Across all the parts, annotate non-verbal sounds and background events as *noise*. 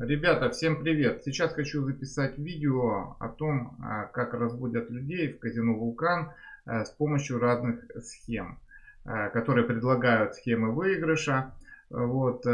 Ребята, всем привет! Сейчас хочу записать видео о том, а, как разводят людей в казино Вулкан а, с помощью разных схем, а, которые предлагают схемы выигрыша. Вот.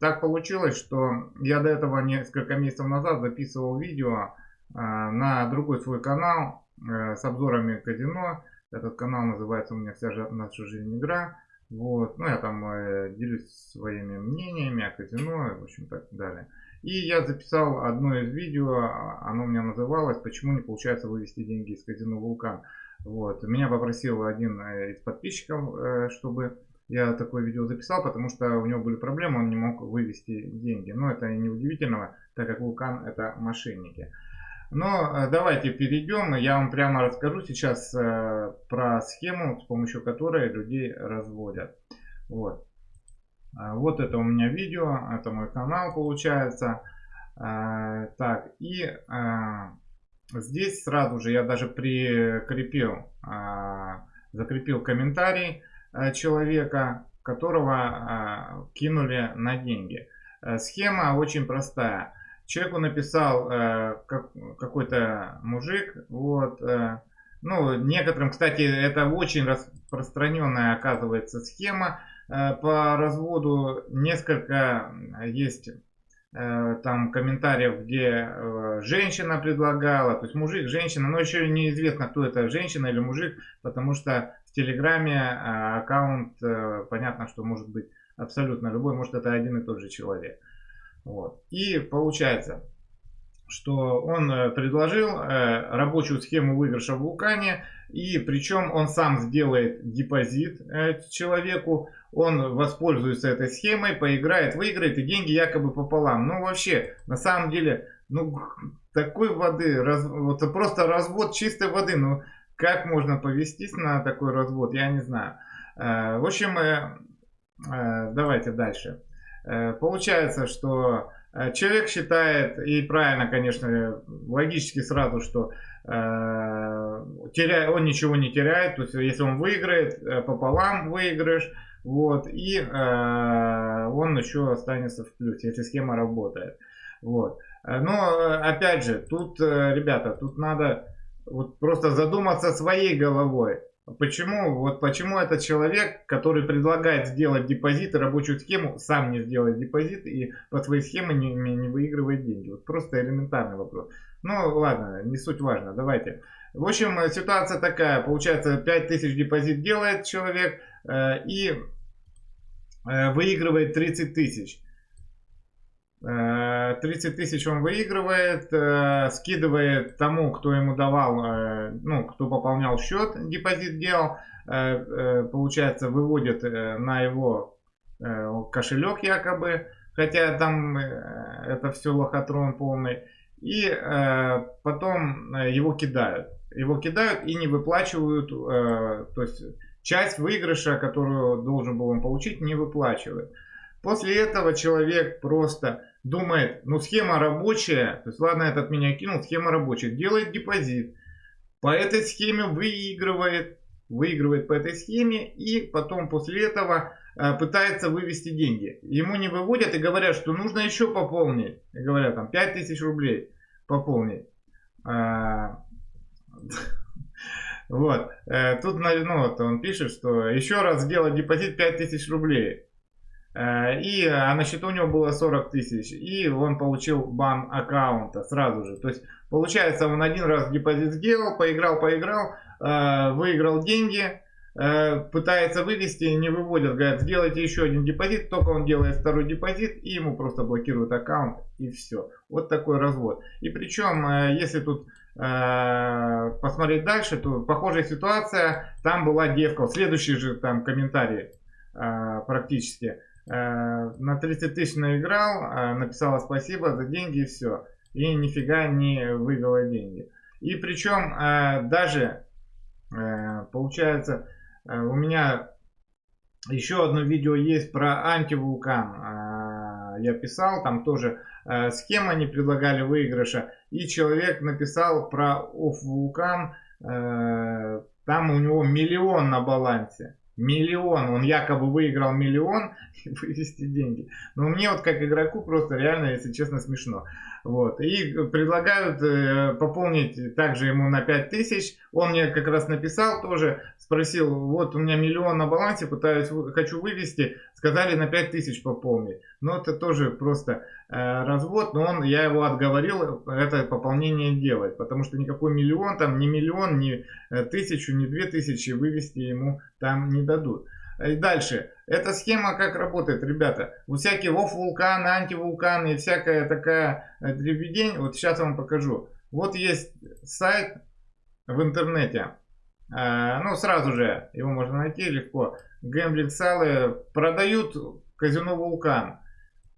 Так получилось, что я до этого несколько месяцев назад записывал видео на другой свой канал с обзорами казино. Этот канал называется у меня «Вся наша жизнь игра». Вот. Ну, я там э, делюсь своими мнениями о казино, в общем, так далее. И я записал одно из видео, а, оно у меня называлось «Почему не получается вывести деньги из казино Вулкан». Вот. Меня попросил один э, из подписчиков, э, чтобы я такое видео записал, потому что у него были проблемы, он не мог вывести деньги. Но это не удивительного, так как Вулкан это мошенники. Но э, давайте перейдем, я вам прямо расскажу сейчас про схему, с помощью которой людей разводят. Вот. А, вот это у меня видео, это мой канал получается. А, так, и а, здесь сразу же я даже прикрепил, закрепил комментарий человека, которого кинули на деньги. Схема очень простая. Человеку написал какой-то мужик, вот, ну, некоторым, кстати, это очень распространенная оказывается схема. Э, по разводу несколько есть э, там комментариев, где э, женщина предлагала, то есть мужик, женщина, но еще неизвестно, кто это, женщина или мужик, потому что в Телеграме аккаунт, понятно, что может быть абсолютно любой, может это один и тот же человек. Вот. И получается, что он предложил рабочую схему выигрыша в Вулкане, и причем он сам сделает депозит человеку, он воспользуется этой схемой, поиграет, выиграет, и деньги якобы пополам. Ну вообще, на самом деле, ну такой воды, раз, вот просто развод чистой воды, ну как можно повестись на такой развод, я не знаю. В общем, давайте дальше. Получается, что Э, человек считает, и правильно, конечно, логически сразу, что э, теря, он ничего не теряет, то есть если он выиграет, э, пополам выигрыш, вот, и э, он еще останется в плюсе, если схема работает. Вот. Э, но, опять же, тут, ребята, тут надо вот просто задуматься своей головой. Почему, вот почему этот человек, который предлагает сделать депозит и рабочую схему, сам не сделает депозит и по своей схеме не, не выигрывает деньги? Вот просто элементарный вопрос. Ну ладно, не суть важно, давайте. В общем, ситуация такая, получается 5000 депозит делает человек э, и э, выигрывает 30 тысяч. 30 э, тысяч он выигрывает, э, скидывает тому, кто ему давал, э, ну, кто пополнял счет, депозит делал, получается, выводит на его кошелек якобы, хотя там это все лохотрон полный, и потом его кидают. Его кидают и не выплачивают, то есть часть выигрыша, которую должен был он получить, не выплачивают. После этого человек просто думает, ну схема рабочая, то есть ладно, этот меня кинул, схема рабочая, делает депозит, по этой схеме выигрывает, выигрывает по этой схеме и потом после этого э, пытается вывести деньги. Ему не выводят и говорят, что нужно еще пополнить. Говорят там 5000 рублей пополнить. *laughs* Вот. Э, тут ну, вот он пишет, что еще раз сделать депозит 5000 рублей. Э, и а на счету у него было 40 тысяч. И он получил бан аккаунта сразу же. То есть получается он один раз депозит сделал, поиграл, поиграл, э, выиграл деньги, пытается вывести, не выводят, говорят, сделайте еще один депозит, только он делает второй депозит и ему просто блокируют аккаунт и все. Вот такой развод. И причем, если тут посмотреть дальше, то похожая ситуация, там была девка, следующий же там комментарий практически. Э, на 30 тысяч наиграл, э, написала спасибо за деньги и все. И нифига не вывела деньги. И причем э, даже получается у меня еще одно видео есть про антивулкан. Я писал, там тоже схема не предлагали выигрыша. И человек написал про оф вулкан. Там у него миллион на балансе миллион, он якобы выиграл миллион, *laughs* вывести деньги. Но мне вот как игроку просто реально, если честно, смешно. Вот. И предлагают э, пополнить также ему на 5000. Он мне как раз написал тоже, спросил, вот у меня миллион на балансе, пытаюсь, хочу вывести, сказали на 5000 пополнить. Но это тоже просто развод, но он, я его отговорил это пополнение делать, потому что никакой миллион, там ни миллион, ни э, тысячу, ни две тысячи вывести ему там не дадут. И дальше. Эта схема как работает, ребята. Вот всякие оф-вулканы, антивулканы и всякая такая э, дребедень. Вот сейчас я вам покажу. Вот есть сайт в интернете. Э, ну, сразу же его можно найти легко. Гэмблинг Салы продают казино Вулкан.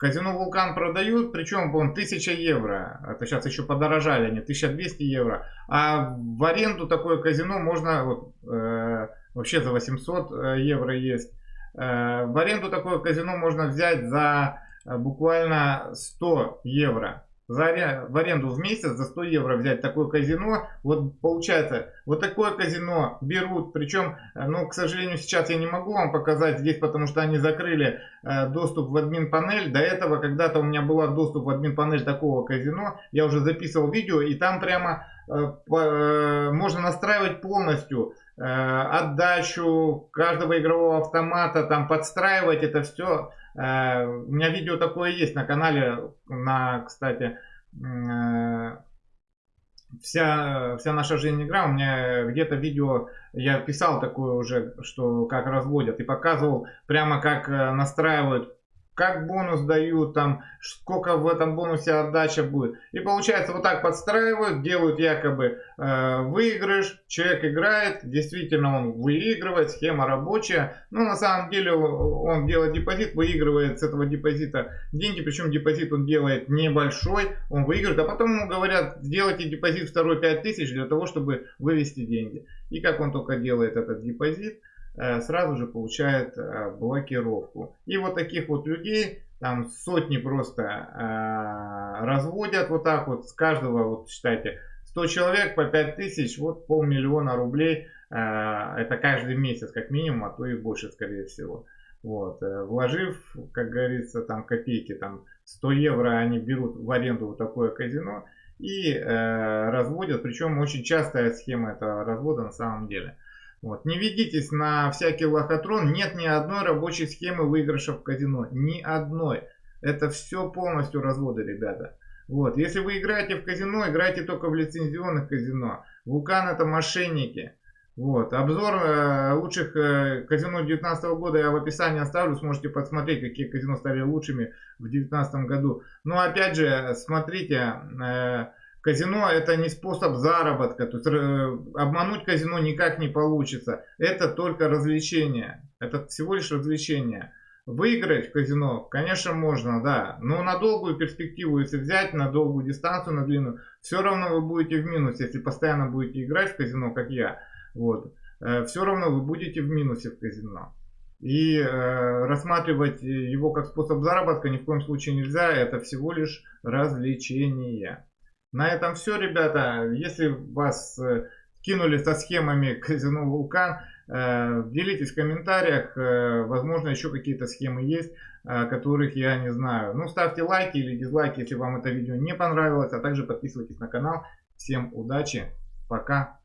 Казино Вулкан продают, причем он 1000 евро. Это сейчас еще подорожали они, 1200 евро. А в аренду такое казино можно вот, э, вообще за 800 э, евро есть. Э, в аренду такое казино можно взять за э, буквально 100 евро. За, в аренду в месяц за 100 евро взять такое казино. Вот получается, вот такое казино берут. Причем, ну, к сожалению, сейчас я не могу вам показать здесь, потому что они закрыли доступ в админ панель. До этого когда-то у меня был доступ в админ панель такого казино. Я уже записывал видео и там прямо можно настраивать полностью Э, отдачу каждого игрового автомата, там подстраивать это все. Э, у меня видео такое есть на канале, на, кстати, э, вся, вся наша жизнь игра, у меня где-то видео, я писал такое уже, что как разводят, и показывал прямо как настраивают как бонус дают, там, сколько в этом бонусе отдача будет. И получается, вот так подстраивают, делают якобы э, выигрыш, человек играет, действительно он выигрывает, схема рабочая, но на самом деле он делает депозит, выигрывает с этого депозита деньги, причем депозит он делает небольшой, он выигрывает, а потом ему говорят, сделайте депозит второй 5000 для того, чтобы вывести деньги. И как он только делает этот депозит, сразу же получает э, блокировку. И вот таких вот людей там сотни просто э, разводят вот так вот. С каждого, вот считайте, 100 человек по 5000, вот полмиллиона рублей. Это каждый месяц как минимум, а то и больше скорее всего. Вот. Вложив, как говорится, там копейки, там 100 евро они берут в аренду вот такое казино и э, разводят. Причем очень частая схема этого развода на самом деле. Вот. Не ведитесь на всякий лохотрон. Нет ни одной рабочей схемы выигрыша в казино. Ни одной. Это все полностью разводы, ребята. Вот. Если вы играете в казино, играйте только в лицензионных казино. Вулкан это мошенники. Вот. Обзор э, лучших э, казино 2019 года я в описании оставлю. Сможете посмотреть, какие казино стали лучшими в 2019 году. Но опять же, смотрите... Э, Казино это не способ заработка, то есть э, обмануть казино никак не получится. Это только развлечение, это всего лишь развлечение. Выиграть в казино, конечно, можно, да, но на долгую перспективу, если взять, на долгую дистанцию, на длинную, все равно вы будете в минусе, если постоянно будете играть в казино, как я, вот, э, все равно вы будете в минусе в казино. И э, рассматривать его как способ заработка ни в коем случае нельзя, это всего лишь развлечение. На этом все, ребята. Если вас э, кинули со схемами казино Вулкан, э, делитесь в комментариях. Э, возможно, еще какие-то схемы есть, которых я не знаю. Ну, ставьте лайки или дизлайки, если вам это видео не понравилось. А также подписывайтесь на канал. Всем удачи. Пока.